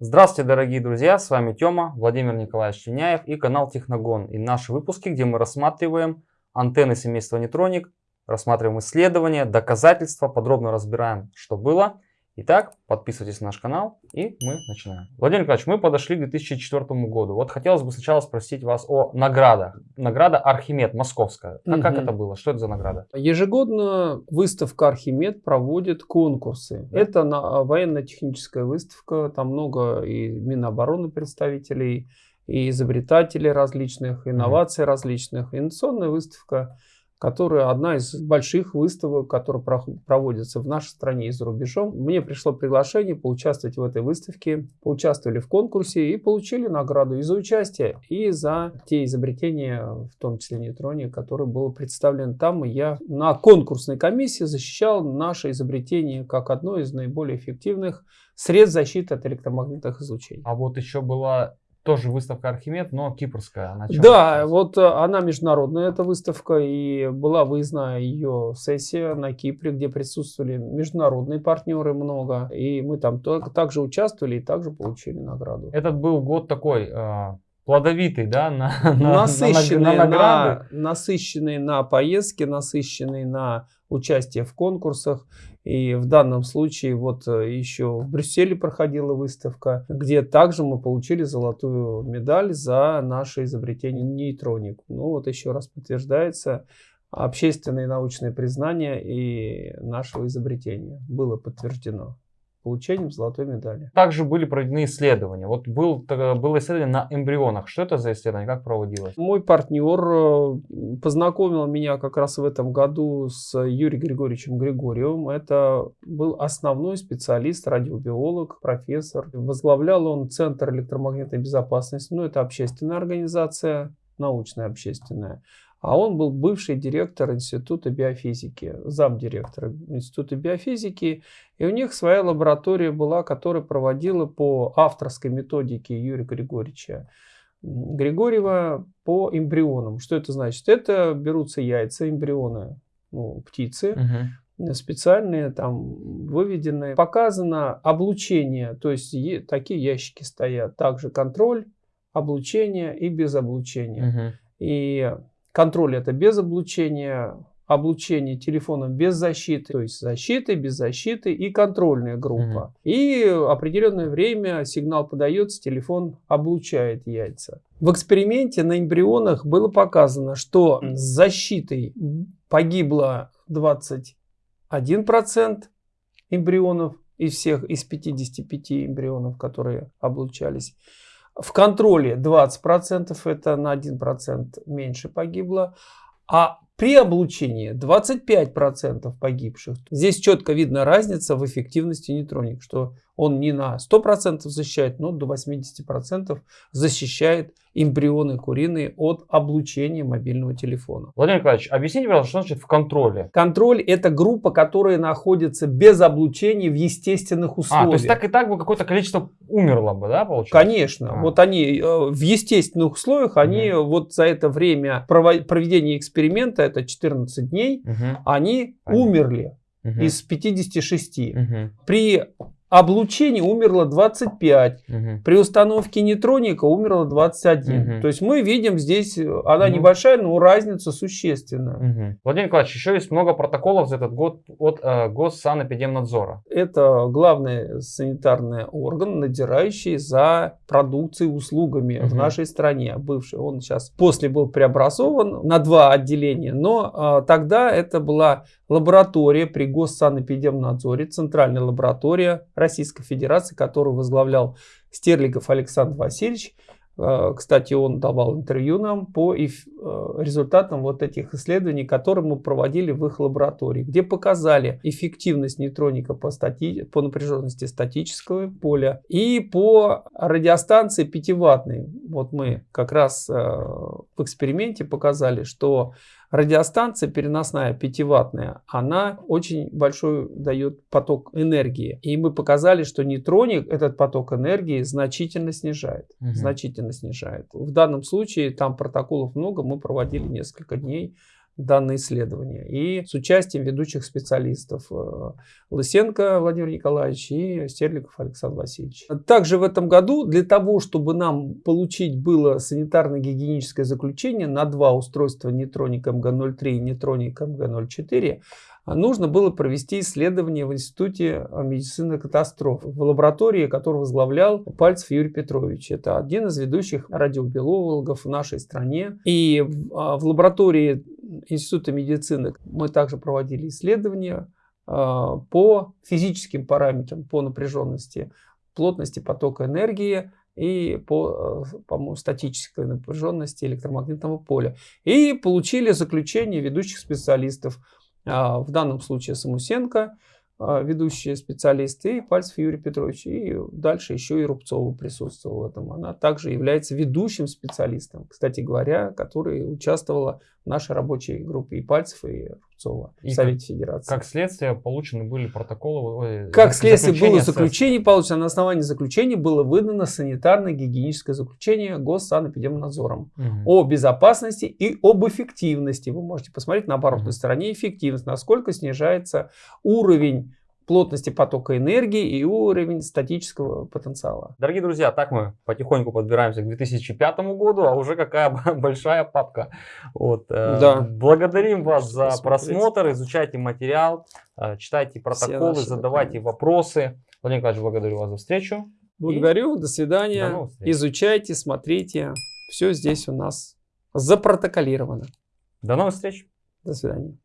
Здравствуйте, дорогие друзья, с вами Тёма, Владимир Николаевич Чиняев и канал Техногон. И наши выпуски, где мы рассматриваем антенны семейства Нейтроник, рассматриваем исследования, доказательства, подробно разбираем, что было Итак, подписывайтесь на наш канал и мы начинаем. Владимир Николаевич, мы подошли к 2004 году. Вот хотелось бы сначала спросить вас о наградах. Награда Архимед, московская. А угу. как это было? Что это за награда? Ежегодно выставка Архимед проводит конкурсы. Да. Это на, военно-техническая выставка. Там много и Минобороны представителей, и изобретателей различных, инноваций угу. различных. Инновационная выставка которая одна из больших выставок, которые проводятся в нашей стране и за рубежом. Мне пришло приглашение поучаствовать в этой выставке, поучаствовали в конкурсе и получили награду и за участие, и за те изобретения, в том числе нейтроне, которые было представлено там. И я на конкурсной комиссии защищал наше изобретение как одно из наиболее эффективных средств защиты от электромагнитных излучений. А вот еще была тоже выставка Архимед, но кипрская. Она да, вот э, она международная, эта выставка, и была выездная ее сессия на Кипре, где присутствовали международные партнеры много, и мы там также участвовали и также получили награду. Этот был год такой э, плодовитый, да, на, на, насыщенный, на, на, награды. На, насыщенный на поездки, насыщенный на участие в конкурсах. И в данном случае вот э, еще в Брюсселе проходила выставка, где также мы получили золотую медаль за наше изобретение нейтроник. Ну вот еще раз подтверждается общественное и научное признание и нашего изобретения было подтверждено получением золотой медали. Также были проведены исследования. Вот был, было исследование на эмбрионах. Что это за исследование? Как проводилось? Мой партнер э, познакомил меня как раз в этом году с Юрием Григорьевичем Григорьевым. Это был основной специалист, радиобиолог, профессор. Возглавлял он Центр электромагнитной безопасности. Ну, это общественная организация, научная общественная. А он был бывший директор Института биофизики, замдиректора Института биофизики. И у них своя лаборатория была, которая проводила по авторской методике Юрия Григорьевича Григорьева по эмбрионам. Что это значит? Это берутся яйца, эмбрионы ну, птицы, угу. специальные, там выведенные. Показано облучение, то есть такие ящики стоят. Также контроль, облучение и без облучения. Угу. И Контроль это без облучения, облучение телефоном без защиты, то есть защиты, без защиты и контрольная группа. Mm -hmm. И определенное время сигнал подается, телефон облучает яйца. В эксперименте на эмбрионах было показано, что с защитой погибло 21% эмбрионов из всех, из 55 эмбрионов, которые облучались. В контроле 20%, это на 1% меньше погибло. А при облучении 25% погибших. Здесь четко видна разница в эффективности нейтроник, что он не на 100% защищает, но до 80% защищает эмбрионы куриные от облучения мобильного телефона. Владимир Николаевич, объясните, пожалуйста, что значит в контроле? Контроль это группа, которая находится без облучения в естественных условиях. А, то есть так и так бы какое-то количество умерло бы, да, получается? Конечно. А. Вот они э, в естественных условиях, они угу. вот за это время проведения эксперимента, это 14 дней, угу. они Понятно. умерли угу. из 56. Угу. При облучении умерло 25. Угу. При установке нейтроника умерло 21. Угу. То есть мы видим здесь, она угу. небольшая, но разница существенная. Угу. Владимир Николаевич, еще есть много протоколов за этот год от э, Госсанэпидемнадзора. Это главный санитарный орган, надзирающий за продукцией услугами угу. в нашей стране. Бывший, он сейчас после был преобразован на два отделения, но э, тогда это была лаборатория при Госсанэпидемнадзоре, центральная лаборатория Российской Федерации, которую возглавлял Стерлигов Александр Васильевич. Э, кстати, он давал интервью нам по э, результатам вот этих исследований, которые мы проводили в их лаборатории, где показали эффективность нейтроника по, стати... по напряженности статического поля и по радиостанции 5-ваттной. Вот мы как раз э, в эксперименте показали, что Радиостанция переносная 5-ваттная, она очень большой дает поток энергии. И мы показали, что нейтроник этот поток энергии значительно снижает. Угу. Значительно снижает. В данном случае там протоколов много, мы проводили несколько дней данное исследование. И с участием ведущих специалистов э, Лысенко Владимир Николаевич и Стерликов Александр Васильевич. Также в этом году для того, чтобы нам получить было санитарно-гигиеническое заключение на два устройства нейтроник МГ-03 и нейтроник МГ-04, нужно было провести исследование в Институте медицины катастроф в лаборатории, которую возглавлял Пальцев Юрий Петрович. Это один из ведущих радиобиологов в нашей стране. И в а, лаборатории Института медицины мы также проводили исследования а, по физическим параметрам, по напряженности, плотности потока энергии и по, а, по статической напряженности электромагнитного поля. И получили заключение ведущих специалистов, а, в данном случае Самусенко, а, ведущие специалисты, и Пальцев Юрий Петрович. И дальше еще и Рубцова присутствовала в этом. Она также является ведущим специалистом, кстати говоря, который участвовала в нашей рабочей группе и Пальцев, и Рубцова и в Совете Федерации. Как следствие получены были протоколы? Как следствие было заключение получено, на основании заключения было выдано санитарно-гигиеническое заключение Госсанэпидемнадзором угу. о безопасности и об эффективности. Вы можете посмотреть на оборотной угу. стороне эффективность, насколько снижается уровень плотности потока энергии и уровень статического потенциала. Дорогие друзья, так мы потихоньку подбираемся к 2005 году, а уже какая большая папка. Вот. Э, да. Благодарим вас за просмотр, изучайте материал, э, читайте протоколы, задавайте вопросы. Владимир Николаевич, благодарю вас за встречу. Благодарю, до свидания. До Изучайте, смотрите. Все здесь у нас запротоколировано. До новых встреч. До свидания.